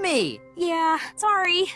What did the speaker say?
me! Yeah, sorry.